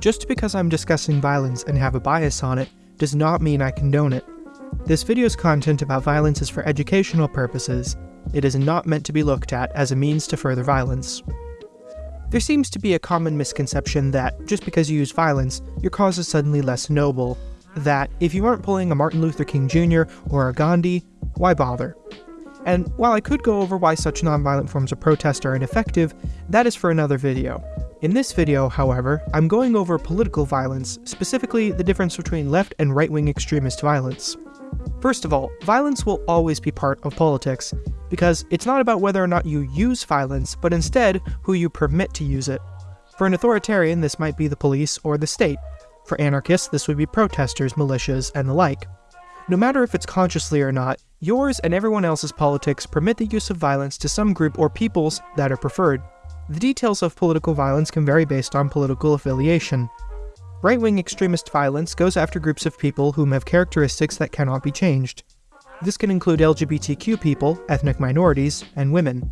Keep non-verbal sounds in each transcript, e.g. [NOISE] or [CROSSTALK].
Just because I'm discussing violence and have a bias on it does not mean I condone it. This video's content about violence is for educational purposes. It is not meant to be looked at as a means to further violence. There seems to be a common misconception that just because you use violence, your cause is suddenly less noble. That if you aren't pulling a Martin Luther King Jr. or a Gandhi, why bother? And while I could go over why such nonviolent forms of protest are ineffective, that is for another video. In this video, however, I'm going over political violence, specifically the difference between left and right-wing extremist violence. First of all, violence will always be part of politics, because it's not about whether or not you use violence, but instead who you permit to use it. For an authoritarian, this might be the police or the state. For anarchists, this would be protesters, militias, and the like. No matter if it's consciously or not, yours and everyone else's politics permit the use of violence to some group or peoples that are preferred. The details of political violence can vary based on political affiliation. Right-wing extremist violence goes after groups of people whom have characteristics that cannot be changed. This can include LGBTQ people, ethnic minorities, and women.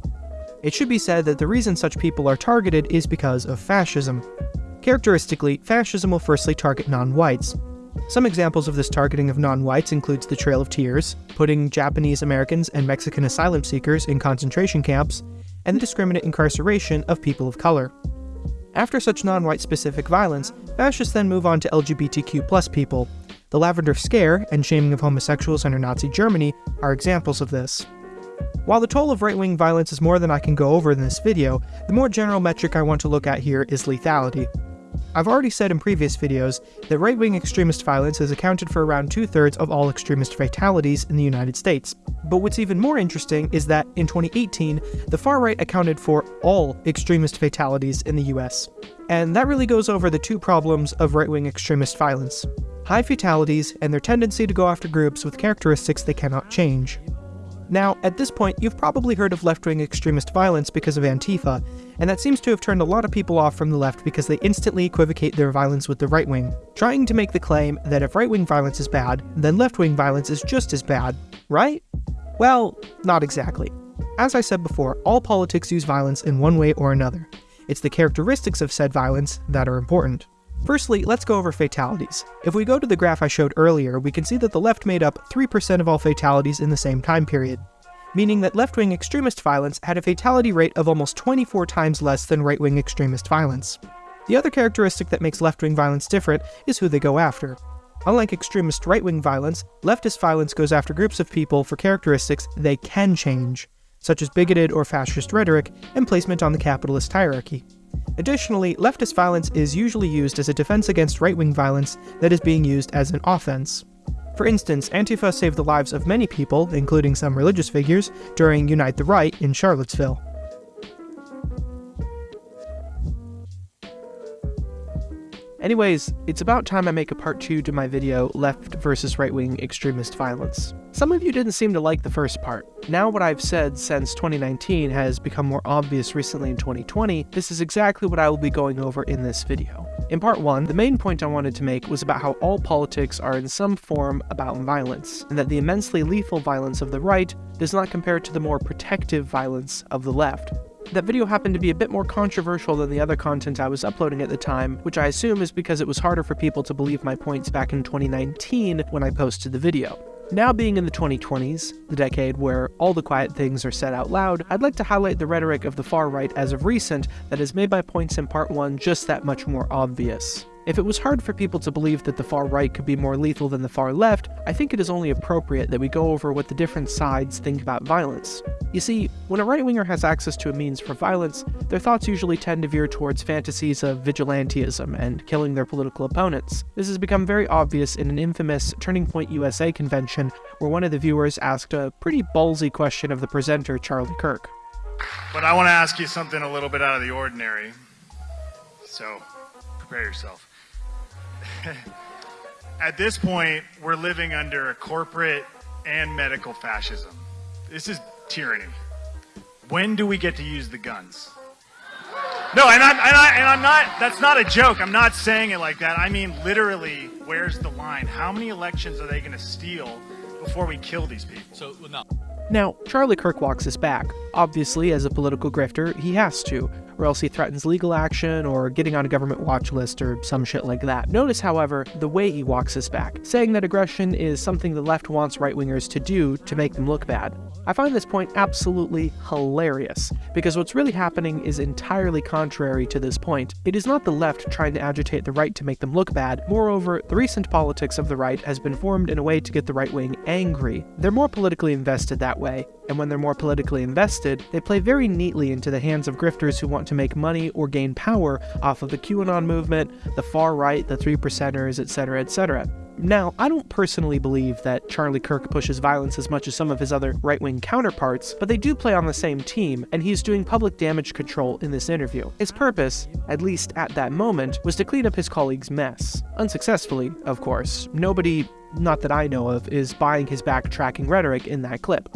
It should be said that the reason such people are targeted is because of fascism. Characteristically, fascism will firstly target non-whites. Some examples of this targeting of non-whites includes the Trail of Tears, putting Japanese Americans and Mexican asylum seekers in concentration camps, and the discriminate incarceration of people of color. After such non-white specific violence, fascists then move on to LGBTQ people. The Lavender Scare and shaming of homosexuals under Nazi Germany are examples of this. While the toll of right-wing violence is more than I can go over in this video, the more general metric I want to look at here is lethality. I've already said in previous videos that right-wing extremist violence has accounted for around two-thirds of all extremist fatalities in the United States. But what's even more interesting is that in 2018, the far right accounted for all extremist fatalities in the US. And that really goes over the two problems of right-wing extremist violence. High fatalities and their tendency to go after groups with characteristics they cannot change. Now, at this point, you've probably heard of left-wing extremist violence because of Antifa, and that seems to have turned a lot of people off from the left because they instantly equivocate their violence with the right wing, trying to make the claim that if right-wing violence is bad, then left-wing violence is just as bad, right? Well, not exactly. As I said before, all politics use violence in one way or another. It's the characteristics of said violence that are important. Firstly, let's go over fatalities. If we go to the graph I showed earlier, we can see that the left made up 3% of all fatalities in the same time period, meaning that left-wing extremist violence had a fatality rate of almost 24 times less than right-wing extremist violence. The other characteristic that makes left-wing violence different is who they go after. Unlike extremist right-wing violence, leftist violence goes after groups of people for characteristics they can change, such as bigoted or fascist rhetoric and placement on the capitalist hierarchy. Additionally, leftist violence is usually used as a defense against right-wing violence that is being used as an offense. For instance, Antifa saved the lives of many people, including some religious figures, during Unite the Right in Charlottesville. Anyways, it's about time I make a part 2 to my video, Left versus Right-Wing Extremist Violence. Some of you didn't seem to like the first part. Now what I've said since 2019 has become more obvious recently in 2020, this is exactly what I will be going over in this video. In part 1, the main point I wanted to make was about how all politics are in some form about violence, and that the immensely lethal violence of the right does not compare to the more protective violence of the left. That video happened to be a bit more controversial than the other content I was uploading at the time, which I assume is because it was harder for people to believe my points back in 2019 when I posted the video. Now being in the 2020s, the decade where all the quiet things are said out loud, I'd like to highlight the rhetoric of the far right as of recent that has made my points in part 1 just that much more obvious. If it was hard for people to believe that the far right could be more lethal than the far left, I think it is only appropriate that we go over what the different sides think about violence. You see, when a right-winger has access to a means for violence, their thoughts usually tend to veer towards fantasies of vigilantism and killing their political opponents. This has become very obvious in an infamous Turning Point USA convention where one of the viewers asked a pretty ballsy question of the presenter, Charlie Kirk. But I want to ask you something a little bit out of the ordinary. So, prepare yourself. [LAUGHS] At this point, we're living under a corporate and medical fascism. This is tyranny. When do we get to use the guns? No, and I'm, and, I, and I'm not, that's not a joke. I'm not saying it like that. I mean, literally, where's the line? How many elections are they going to steal before we kill these people? So, no. Now, Charlie Kirk walks us back. Obviously, as a political grifter, he has to, or else he threatens legal action or getting on a government watch list or some shit like that. Notice, however, the way he walks us back, saying that aggression is something the left wants right wingers to do to make them look bad. I find this point absolutely hilarious, because what's really happening is entirely contrary to this point. It is not the left trying to agitate the right to make them look bad, moreover, the recent politics of the right has been formed in a way to get the right wing angry. They're more politically invested that way, and when they're more politically invested, they play very neatly into the hands of grifters who want to make money or gain power off of the QAnon movement, the far right, the three percenters, etc., etc. Now, I don't personally believe that Charlie Kirk pushes violence as much as some of his other right wing counterparts, but they do play on the same team, and he's doing public damage control in this interview. His purpose, at least at that moment, was to clean up his colleague's mess. Unsuccessfully, of course. Nobody, not that I know of, is buying his backtracking rhetoric in that clip.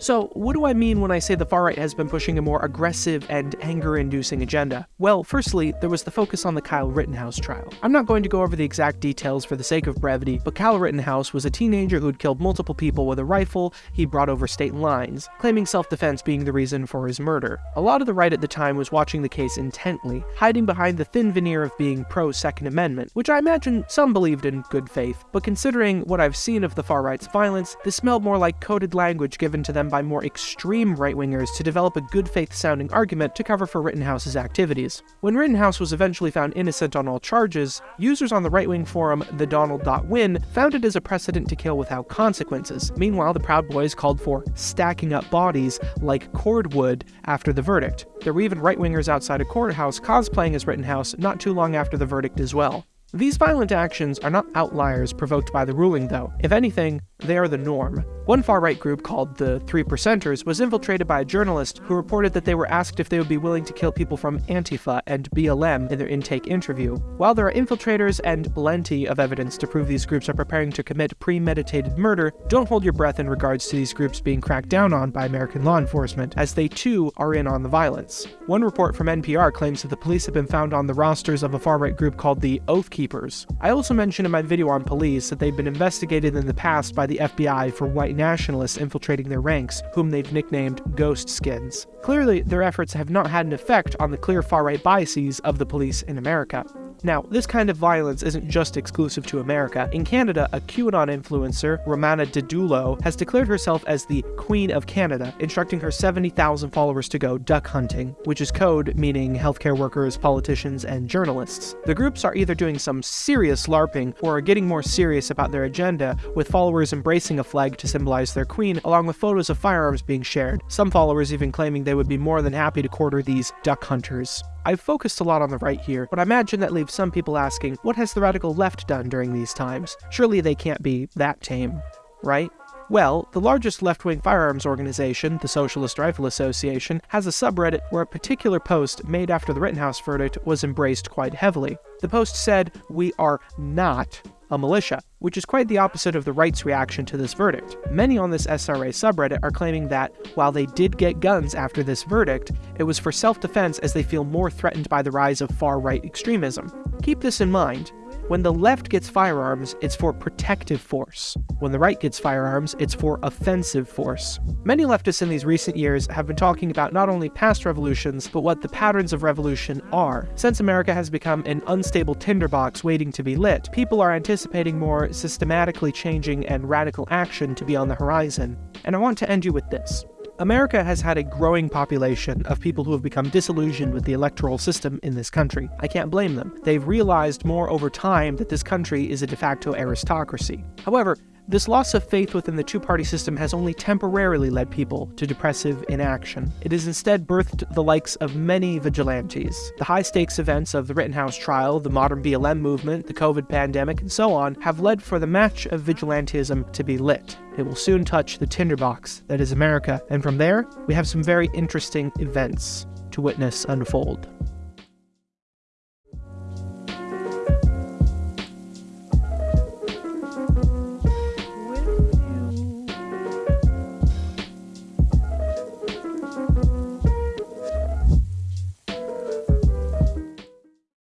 So, what do I mean when I say the far right has been pushing a more aggressive and anger inducing agenda? Well, firstly, there was the focus on the Kyle Rittenhouse trial. I'm not going to go over the exact details for the sake of brevity, but Kyle Rittenhouse was a teenager who'd killed multiple people with a rifle he brought over state lines, claiming self defense being the reason for his murder. A lot of the right at the time was watching the case intently, hiding behind the thin veneer of being pro Second Amendment, which I imagine some believed in good faith, but considering what I've seen of the far right's violence, this smelled more like coded language given to them by more extreme right wingers to develop a good faith sounding argument to cover for Rittenhouse's activities. When Rittenhouse was eventually found innocent on all charges, users on the right wing forum TheDonald.win found it as a precedent to kill without consequences. Meanwhile, the Proud Boys called for stacking up bodies like cordwood after the verdict. There were even right wingers outside a courthouse cosplaying as Rittenhouse not too long after the verdict as well. These violent actions are not outliers provoked by the ruling, though. If anything, they are the norm. One far right group called the Three Percenters was infiltrated by a journalist who reported that they were asked if they would be willing to kill people from Antifa and BLM in their intake interview. While there are infiltrators and plenty of evidence to prove these groups are preparing to commit premeditated murder, don't hold your breath in regards to these groups being cracked down on by American law enforcement, as they too are in on the violence. One report from NPR claims that the police have been found on the rosters of a far right group called the Oath Keepers. I also mentioned in my video on police that they've been investigated in the past by the FBI for white nationalists infiltrating their ranks, whom they've nicknamed Ghost Skins. Clearly, their efforts have not had an effect on the clear far right biases of the police in America. Now, this kind of violence isn't just exclusive to America. In Canada, a QAnon influencer, Romana Didulo, has declared herself as the Queen of Canada, instructing her 70,000 followers to go duck hunting, which is code meaning healthcare workers, politicians, and journalists. The groups are either doing some serious LARPing or are getting more serious about their agenda, with followers embracing a flag to symbolize their queen, along with photos of firearms being shared. Some followers even claiming they would be more than happy to quarter these duck hunters. I've focused a lot on the right here, but I imagine that leaves some people asking, what has the radical left done during these times? Surely they can't be that tame, right? Well, the largest left wing firearms organization, the Socialist Rifle Association, has a subreddit where a particular post made after the Rittenhouse verdict was embraced quite heavily. The post said, We are not a militia, which is quite the opposite of the right's reaction to this verdict. Many on this SRA subreddit are claiming that, while they did get guns after this verdict, it was for self defense as they feel more threatened by the rise of far right extremism. Keep this in mind. When the left gets firearms, it's for protective force. When the right gets firearms, it's for offensive force. Many leftists in these recent years have been talking about not only past revolutions, but what the patterns of revolution are. Since America has become an unstable tinderbox waiting to be lit, people are anticipating more systematically changing and radical action to be on the horizon. And I want to end you with this. America has had a growing population of people who have become disillusioned with the electoral system in this country. I can't blame them. They've realized more over time that this country is a de facto aristocracy. However, this loss of faith within the two party system has only temporarily led people to depressive inaction. It has instead birthed the likes of many vigilantes. The high stakes events of the Rittenhouse trial, the modern BLM movement, the COVID pandemic, and so on have led for the match of vigilantism to be lit. It will soon touch the tinderbox that is America, and from there, we have some very interesting events to witness unfold.